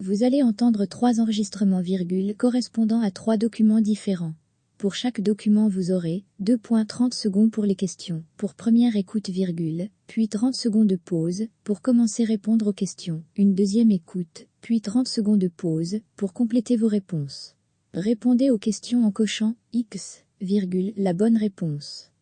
Vous allez entendre trois enregistrements virgule correspondant à trois documents différents. Pour chaque document vous aurez 2.30 secondes pour les questions, pour première écoute virgule, puis 30 secondes de pause, pour commencer répondre aux questions, une deuxième écoute, puis 30 secondes de pause, pour compléter vos réponses. Répondez aux questions en cochant X, virgule, la bonne réponse.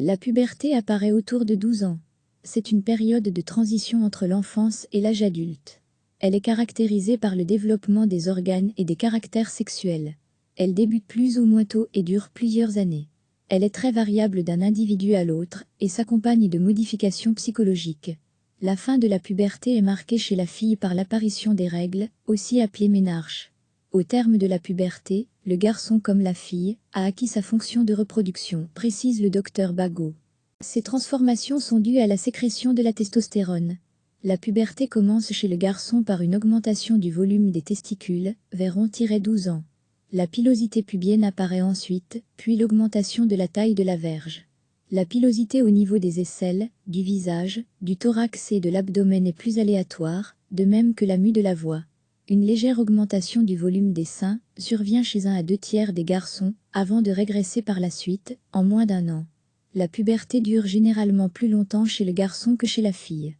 La puberté apparaît autour de 12 ans. C'est une période de transition entre l'enfance et l'âge adulte. Elle est caractérisée par le développement des organes et des caractères sexuels. Elle débute plus ou moins tôt et dure plusieurs années. Elle est très variable d'un individu à l'autre et s'accompagne de modifications psychologiques. La fin de la puberté est marquée chez la fille par l'apparition des règles, aussi appelées ménarches. Au terme de la puberté, le garçon comme la fille, a acquis sa fonction de reproduction, précise le docteur Bagot. Ces transformations sont dues à la sécrétion de la testostérone. La puberté commence chez le garçon par une augmentation du volume des testicules, vers 11-12 ans. La pilosité pubienne apparaît ensuite, puis l'augmentation de la taille de la verge. La pilosité au niveau des aisselles, du visage, du thorax et de l'abdomen est plus aléatoire, de même que la mue de la voix. Une légère augmentation du volume des seins survient chez un à deux tiers des garçons, avant de régresser par la suite, en moins d'un an. La puberté dure généralement plus longtemps chez le garçon que chez la fille.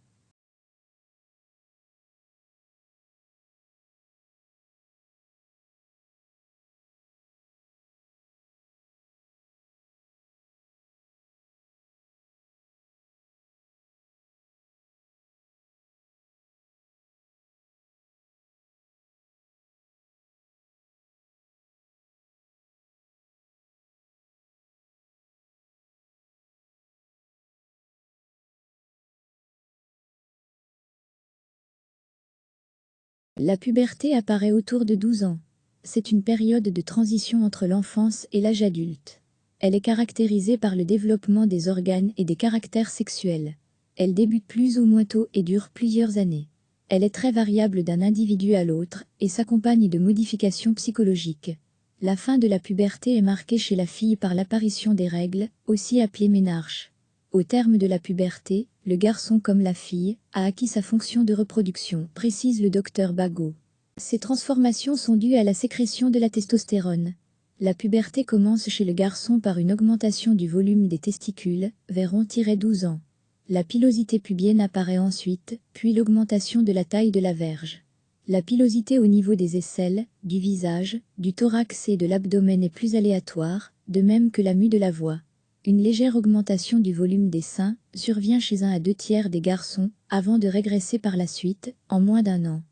La puberté apparaît autour de 12 ans. C'est une période de transition entre l'enfance et l'âge adulte. Elle est caractérisée par le développement des organes et des caractères sexuels. Elle débute plus ou moins tôt et dure plusieurs années. Elle est très variable d'un individu à l'autre et s'accompagne de modifications psychologiques. La fin de la puberté est marquée chez la fille par l'apparition des règles, aussi appelées ménarches. Au terme de la puberté, le garçon comme la fille, a acquis sa fonction de reproduction, précise le docteur Bagot. Ces transformations sont dues à la sécrétion de la testostérone. La puberté commence chez le garçon par une augmentation du volume des testicules, vers 11-12 ans. La pilosité pubienne apparaît ensuite, puis l'augmentation de la taille de la verge. La pilosité au niveau des aisselles, du visage, du thorax et de l'abdomen est plus aléatoire, de même que la mue de la voix. Une légère augmentation du volume des seins survient chez un à deux tiers des garçons, avant de régresser par la suite, en moins d'un an.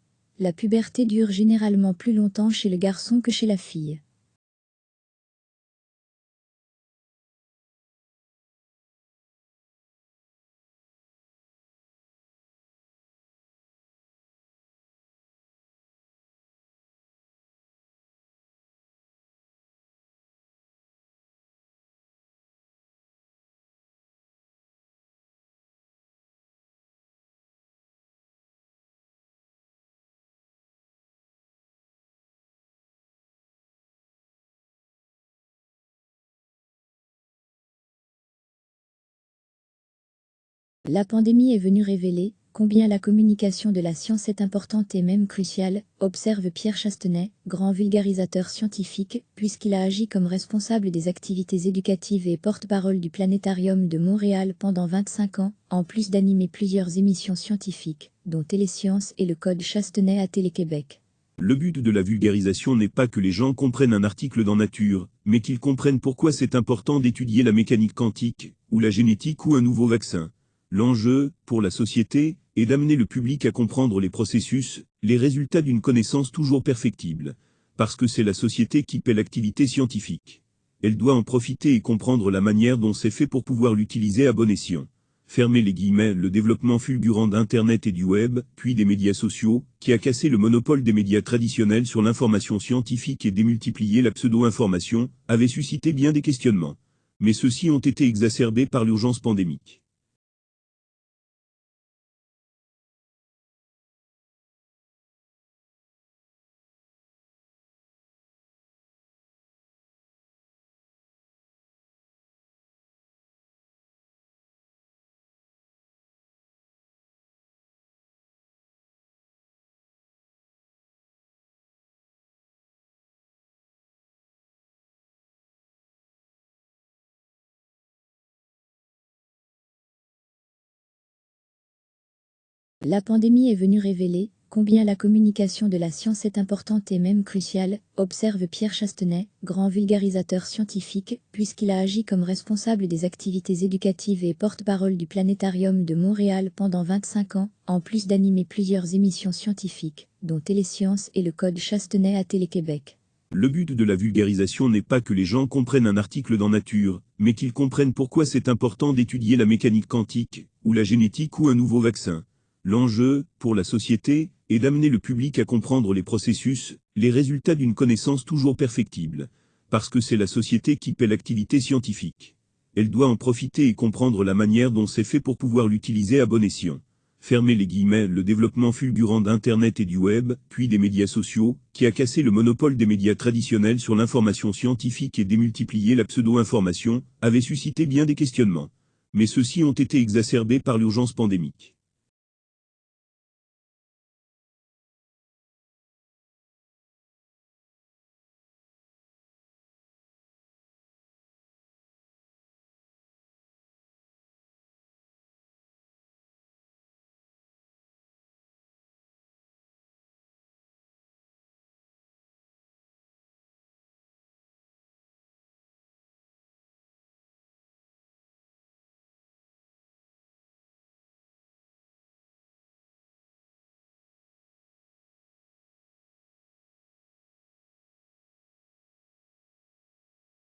La puberté dure généralement plus longtemps chez le garçon que chez la fille. La pandémie est venue révéler combien la communication de la science est importante et même cruciale, observe Pierre Chastenay, grand vulgarisateur scientifique, puisqu'il a agi comme responsable des activités éducatives et porte-parole du Planétarium de Montréal pendant 25 ans, en plus d'animer plusieurs émissions scientifiques, dont Télésciences et le Code Chastenay à Télé-Québec. Le but de la vulgarisation n'est pas que les gens comprennent un article dans Nature, mais qu'ils comprennent pourquoi c'est important d'étudier la mécanique quantique, ou la génétique ou un nouveau vaccin. L'enjeu, pour la société, est d'amener le public à comprendre les processus, les résultats d'une connaissance toujours perfectible. Parce que c'est la société qui paie l'activité scientifique. Elle doit en profiter et comprendre la manière dont c'est fait pour pouvoir l'utiliser à bon escient. fermez les guillemets, le développement fulgurant d'Internet et du Web, puis des médias sociaux, qui a cassé le monopole des médias traditionnels sur l'information scientifique et démultiplié la pseudo-information, avait suscité bien des questionnements. Mais ceux-ci ont été exacerbés par l'urgence pandémique. La pandémie est venue révéler combien la communication de la science est importante et même cruciale, observe Pierre Chastenay, grand vulgarisateur scientifique, puisqu'il a agi comme responsable des activités éducatives et porte-parole du Planétarium de Montréal pendant 25 ans, en plus d'animer plusieurs émissions scientifiques, dont Télésciences et le Code Chastenay à Télé-Québec. Le but de la vulgarisation n'est pas que les gens comprennent un article dans Nature, mais qu'ils comprennent pourquoi c'est important d'étudier la mécanique quantique, ou la génétique ou un nouveau vaccin. L'enjeu, pour la société, est d'amener le public à comprendre les processus, les résultats d'une connaissance toujours perfectible. Parce que c'est la société qui paie l'activité scientifique. Elle doit en profiter et comprendre la manière dont c'est fait pour pouvoir l'utiliser à bon escient. Fermez les guillemets, le développement fulgurant d'Internet et du Web, puis des médias sociaux, qui a cassé le monopole des médias traditionnels sur l'information scientifique et démultiplié la pseudo-information, avait suscité bien des questionnements. Mais ceux-ci ont été exacerbés par l'urgence pandémique.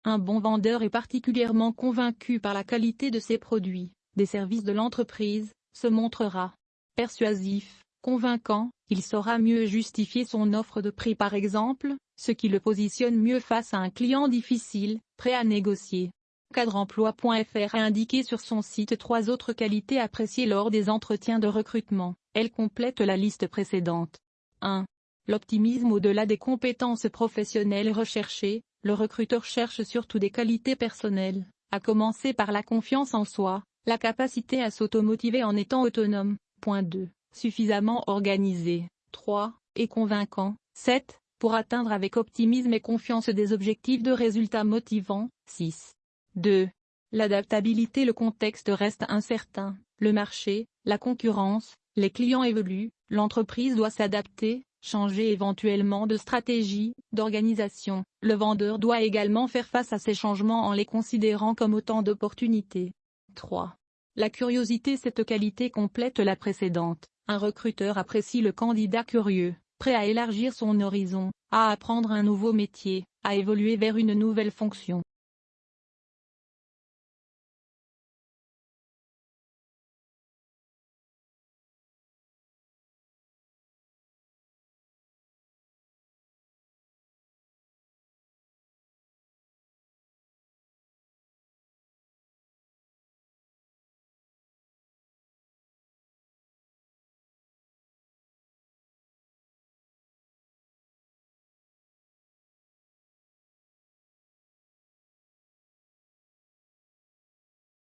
Un bon vendeur est particulièrement convaincu par la qualité de ses produits, des services de l'entreprise, se montrera persuasif, convaincant, il saura mieux justifier son offre de prix par exemple, ce qui le positionne mieux face à un client difficile, prêt à négocier. Cadreemploi.fr a indiqué sur son site trois autres qualités appréciées lors des entretiens de recrutement, elle complète la liste précédente. 1. L'optimisme au-delà des compétences professionnelles recherchées, le recruteur cherche surtout des qualités personnelles, à commencer par la confiance en soi, la capacité à s'automotiver en étant autonome. Point 2. Suffisamment organisé. 3. Et convaincant. 7. Pour atteindre avec optimisme et confiance des objectifs de résultats motivants. 6. 2. L'adaptabilité Le contexte reste incertain, le marché, la concurrence, les clients évoluent, l'entreprise doit s'adapter, changer éventuellement de stratégie, d'organisation. Le vendeur doit également faire face à ces changements en les considérant comme autant d'opportunités. 3. La curiosité Cette qualité complète la précédente. Un recruteur apprécie le candidat curieux, prêt à élargir son horizon, à apprendre un nouveau métier, à évoluer vers une nouvelle fonction.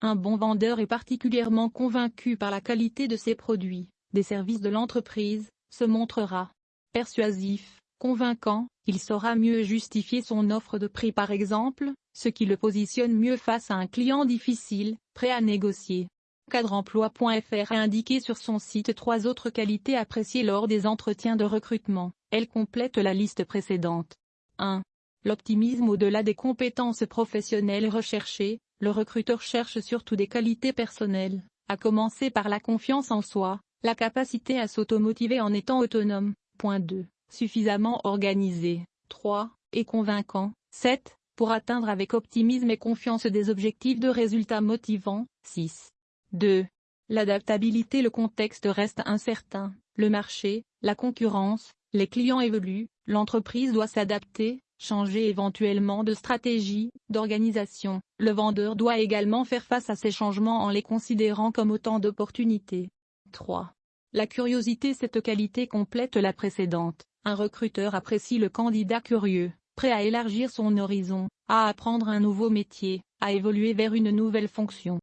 Un bon vendeur est particulièrement convaincu par la qualité de ses produits, des services de l'entreprise, se montrera persuasif, convaincant, il saura mieux justifier son offre de prix par exemple, ce qui le positionne mieux face à un client difficile, prêt à négocier. Cadreemploi.fr a indiqué sur son site trois autres qualités appréciées lors des entretiens de recrutement, elle complète la liste précédente. 1. L'optimisme au-delà des compétences professionnelles recherchées, le recruteur cherche surtout des qualités personnelles, à commencer par la confiance en soi, la capacité à s'automotiver en étant autonome. Point 2. Suffisamment organisé. 3. Et convaincant. 7. Pour atteindre avec optimisme et confiance des objectifs de résultats motivants. 6. 2. L'adaptabilité Le contexte reste incertain, le marché, la concurrence, les clients évoluent, l'entreprise doit s'adapter, changer éventuellement de stratégie, d'organisation. Le vendeur doit également faire face à ces changements en les considérant comme autant d'opportunités. 3. La curiosité Cette qualité complète la précédente. Un recruteur apprécie le candidat curieux, prêt à élargir son horizon, à apprendre un nouveau métier, à évoluer vers une nouvelle fonction.